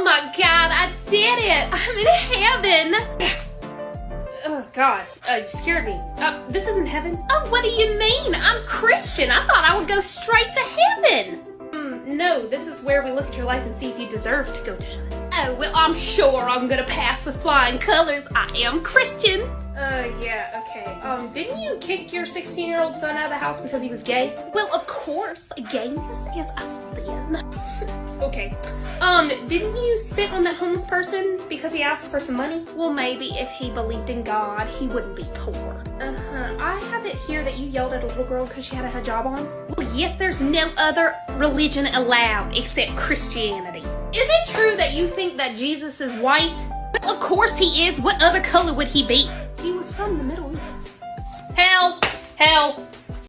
Oh my god, I did it! I'm in heaven! Oh God, uh, you scared me. Uh, this isn't heaven. Oh, what do you mean? I'm Christian. I thought I would go straight to heaven. Mm, no, this is where we look at your life and see if you deserve to go to heaven. Oh, well, I'm sure I'm gonna pass with flying colors. I am Christian. Uh, yeah, okay. Um, didn't you kick your 16-year-old son out of the house because he was gay? Well, of course, gayness is a sin. Okay. Um, didn't you spit on that homeless person because he asked for some money? Well, maybe if he believed in God, he wouldn't be poor. Uh-huh. I have it here that you yelled at a little girl because she had a hijab on. Well, yes, there's no other religion allowed except Christianity. Is it true that you think that Jesus is white? Well, of course he is. What other color would he be? He was from the Middle East. Help! Help!